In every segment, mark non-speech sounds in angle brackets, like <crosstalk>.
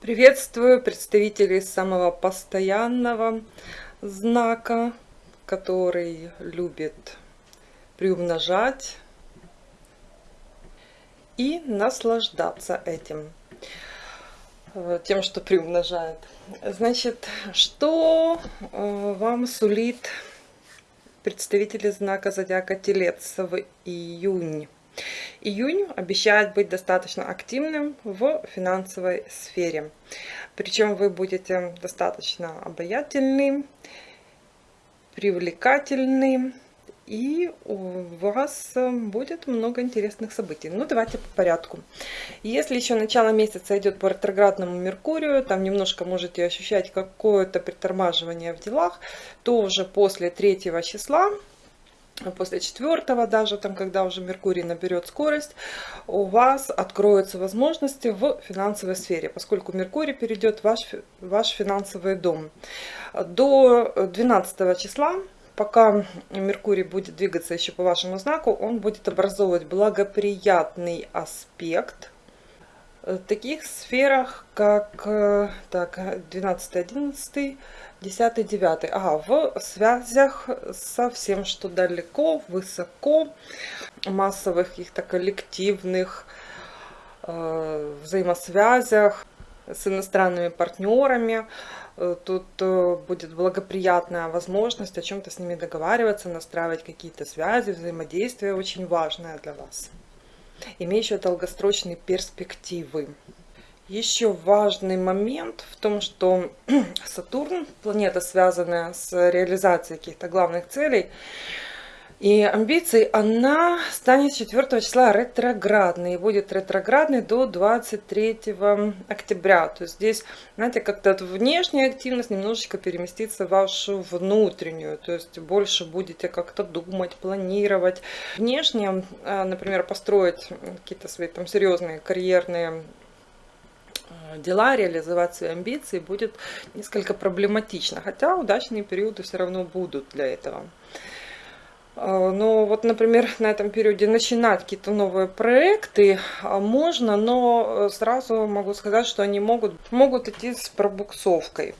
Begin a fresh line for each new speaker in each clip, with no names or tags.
Приветствую представителей самого постоянного знака, который любит приумножать и наслаждаться этим, э, тем, что приумножает. Значит, что э, вам сулит представители знака зодиака Телец в июнь? Июнь обещает быть достаточно активным в финансовой сфере. Причем вы будете достаточно обаятельны, привлекательны, и у вас будет много интересных событий. Ну, давайте по порядку. Если еще начало месяца идет по ретроградному Меркурию, там немножко можете ощущать какое-то притормаживание в делах, то уже после третьего числа после четвертого даже, там, когда уже Меркурий наберет скорость, у вас откроются возможности в финансовой сфере, поскольку Меркурий перейдет в ваш, ваш финансовый дом. До 12 числа, пока Меркурий будет двигаться еще по вашему знаку, он будет образовывать благоприятный аспект в таких сферах, как так, 12-11, 10 9 ага в связях со всем что далеко высоко массовых каких-то коллективных э, взаимосвязях с иностранными партнерами э, тут э, будет благоприятная возможность о чем-то с ними договариваться настраивать какие-то связи взаимодействие очень важное для вас. Имеющее долгосрочные перспективы еще важный момент в том, что <clears throat> Сатурн, планета, связанная с реализацией каких-то главных целей и амбиций, она станет 4 числа ретроградной и будет ретроградной до 23 октября. То есть здесь, знаете, как-то внешняя активность немножечко переместится в вашу внутреннюю. То есть больше будете как-то думать, планировать. Внешне, э, например, построить какие-то свои там серьезные карьерные дела, реализовать свои амбиции будет несколько проблематично. Хотя удачные периоды все равно будут для этого. Э, но вот, например, на этом периоде начинать какие-то новые проекты а, можно, но э, сразу могу сказать, что они могут, могут идти с пробуксовкой.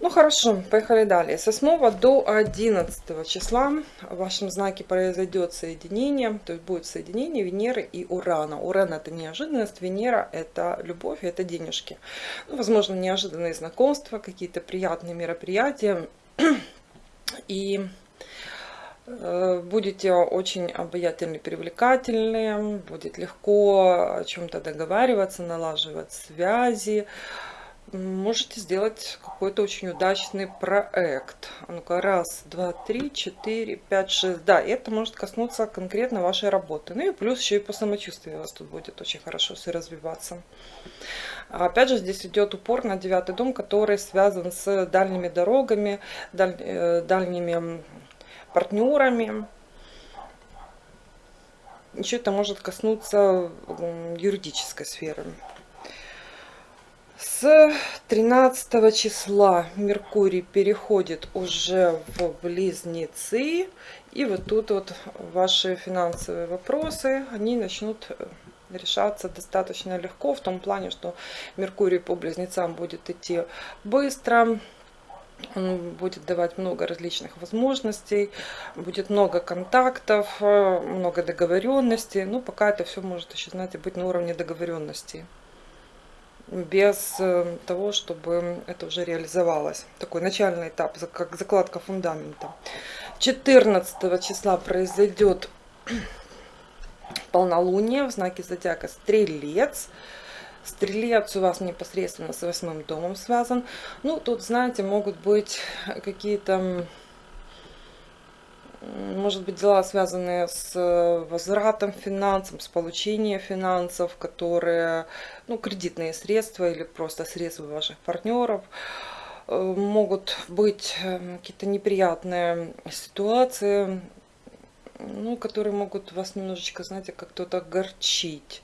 Ну хорошо, поехали далее. С 8 до 11 числа в вашем знаке произойдет соединение, то есть будет соединение Венеры и Урана. Уран это неожиданность, Венера это любовь, это денежки. Ну, возможно, неожиданные знакомства, какие-то приятные мероприятия. И э, будете очень обаятельны, привлекательны, будет легко о чем-то договариваться, налаживать связи, можете сделать какой-то очень удачный проект. Ну-ка, раз, два, три, четыре, пять, шесть. Да, это может коснуться конкретно вашей работы. Ну и плюс еще и по самочувствию у вас тут будет очень хорошо все развиваться. Опять же, здесь идет упор на девятый дом, который связан с дальними дорогами, даль, э, дальними партнерами. Еще это может коснуться юридической сферы. С 13 числа Меркурий переходит уже в Близнецы. И вот тут вот ваши финансовые вопросы, они начнут э, решаться достаточно легко. В том плане, что Меркурий по Близнецам будет идти быстро. Он будет давать много различных возможностей, будет много контактов, э, много договоренностей. Ну, пока это все может еще, знаете, быть на уровне договоренностей без э, того, чтобы это уже реализовалось. Такой начальный этап, как закладка фундамента. 14 числа произойдет <clears throat> полнолуние в знаке зодиака Стрелец. Стрелец у вас непосредственно с восьмым домом связан. Ну, тут, знаете, могут быть какие-то может быть, дела, связанные с э, возвратом финансов, с получением финансов, которые, ну, кредитные средства или просто средства ваших партнеров. Э, могут быть э, какие-то неприятные ситуации, ну, которые могут вас немножечко, знаете, как-то огорчить.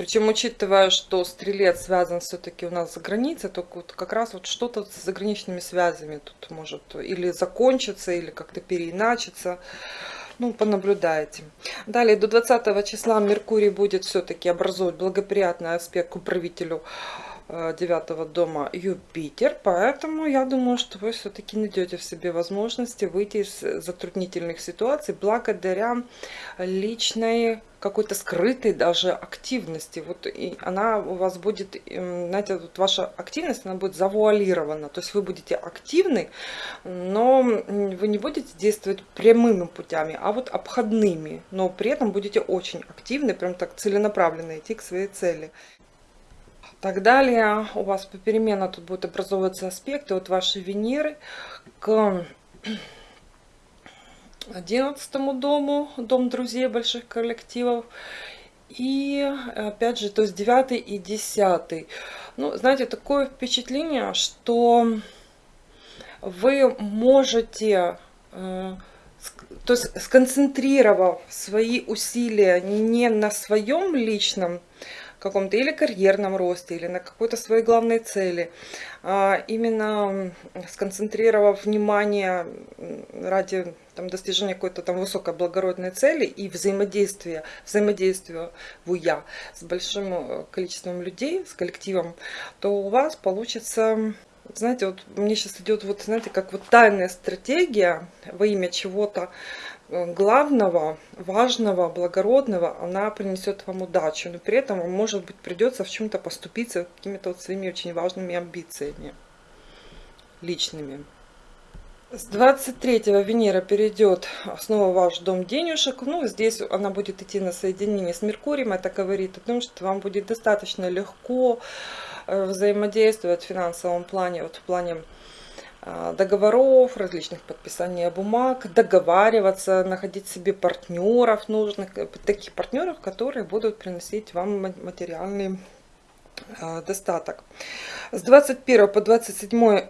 Причем, учитывая, что стрелец связан все-таки у нас за границей, то вот как раз вот что-то с заграничными связями тут может или закончиться, или как-то переиначиться. ну, понаблюдаете. Далее, до 20 числа Меркурий будет все-таки образовывать благоприятный аспект к управителю 9 э, дома Юпитер, поэтому я думаю, что вы все-таки найдете в себе возможности выйти из затруднительных ситуаций благодаря личной какой-то скрытой даже активности. Вот и она у вас будет, эм, знаете, вот ваша активность, она будет завуалирована. То есть вы будете активны, но вы не будете действовать прямыми путями, а вот обходными. Но при этом будете очень активны, прям так целенаправленно идти к своей цели. Так далее, у вас попеременно тут будут образовываться аспекты от вашей Венеры к одиннадцатому дому, дом друзей больших коллективов. И опять же, то есть девятый и десятый. Ну, знаете, такое впечатление, что вы можете, э, то есть сконцентрировав свои усилия не на своем личном каком-то или карьерном росте, или на какой-то своей главной цели, а именно сконцентрировав внимание ради там, достижения какой-то там высокой благородной цели и взаимодействия, взаимодействия я с большим э, количеством людей, с коллективом, то у вас получится знаете, вот мне сейчас идет вот, знаете, как вот тайная стратегия во имя чего-то, главного, важного, благородного, она принесет вам удачу. Но при этом вам, может быть, придется в чем-то поступиться какими-то вот своими очень важными амбициями личными. С 23 Венера перейдет снова в ваш дом денежек. Ну, здесь она будет идти на соединение с Меркурием. Это говорит о том, что вам будет достаточно легко э, взаимодействовать в финансовом плане, вот в плане а, договоров, различных подписаний бумаг, договариваться, находить себе партнеров нужных, э, таких партнеров, которые будут приносить вам материальный достаток. С 21 по 27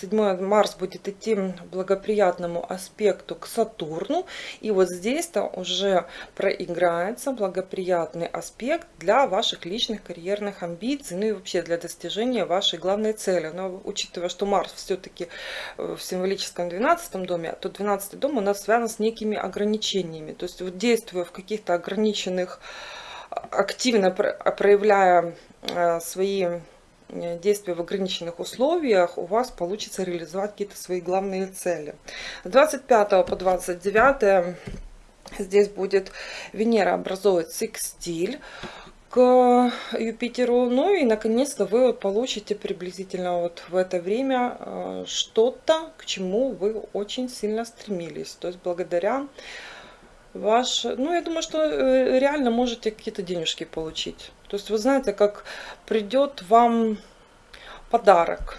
7 <clears throat> Марс будет идти благоприятному аспекту к Сатурну. И вот здесь-то уже проиграется благоприятный аспект для ваших личных карьерных амбиций, ну и вообще для достижения вашей главной цели. Но учитывая, что Марс все-таки в символическом 12 доме, то 12 дом у нас связан с некими ограничениями. То есть вот действуя в каких-то ограниченных активно проявляя э, свои э, действия в ограниченных условиях, у вас получится реализовать какие-то свои главные цели. С 25 по 29 здесь будет Венера образовывать секстиль к Юпитеру. Ну и наконец-то вы получите приблизительно вот в это время э, что-то, к чему вы очень сильно стремились. То есть благодаря ваш, ну, я думаю, что э, реально можете какие-то денежки получить. То есть, вы знаете, как придет вам подарок.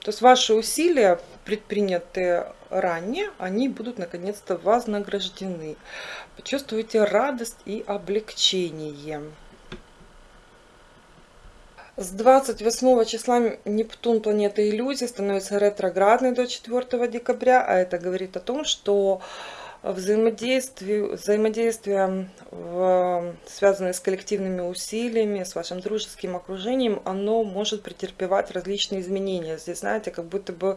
То есть, ваши усилия, предпринятые ранее, они будут наконец-то вознаграждены. Почувствуете радость и облегчение. С 28 числа Нептун, планета иллюзий, становится ретроградной до 4 декабря, а это говорит о том, что взаимодействие, взаимодействие в, связанное с коллективными усилиями, с вашим дружеским окружением, оно может претерпевать различные изменения. Здесь, знаете, как будто бы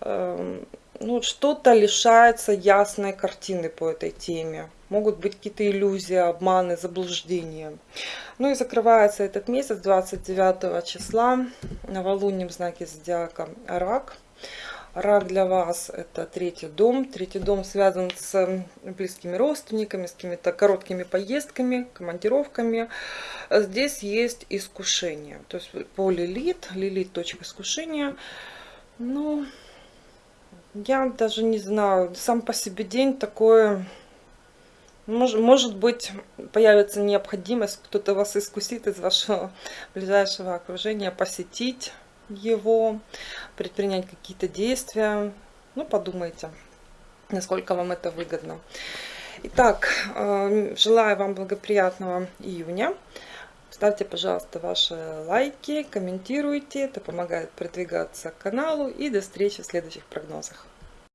э, ну, что-то лишается ясной картины по этой теме. Могут быть какие-то иллюзии, обманы, заблуждения. Ну и закрывается этот месяц 29 числа новолунием в знаке зодиака Рак. Рак для вас это третий дом. Третий дом связан с близкими родственниками, с какими-то короткими поездками, командировками. Здесь есть искушение. То есть по лилит, лилит точка искушения. Ну, я даже не знаю, сам по себе день такой... Может, может быть, появится необходимость, кто-то вас искусит из вашего ближайшего окружения, посетить его, предпринять какие-то действия. Ну, подумайте, насколько вам это выгодно. Итак, э, желаю вам благоприятного июня. Ставьте, пожалуйста, ваши лайки, комментируйте. Это помогает продвигаться каналу. И до встречи в следующих прогнозах.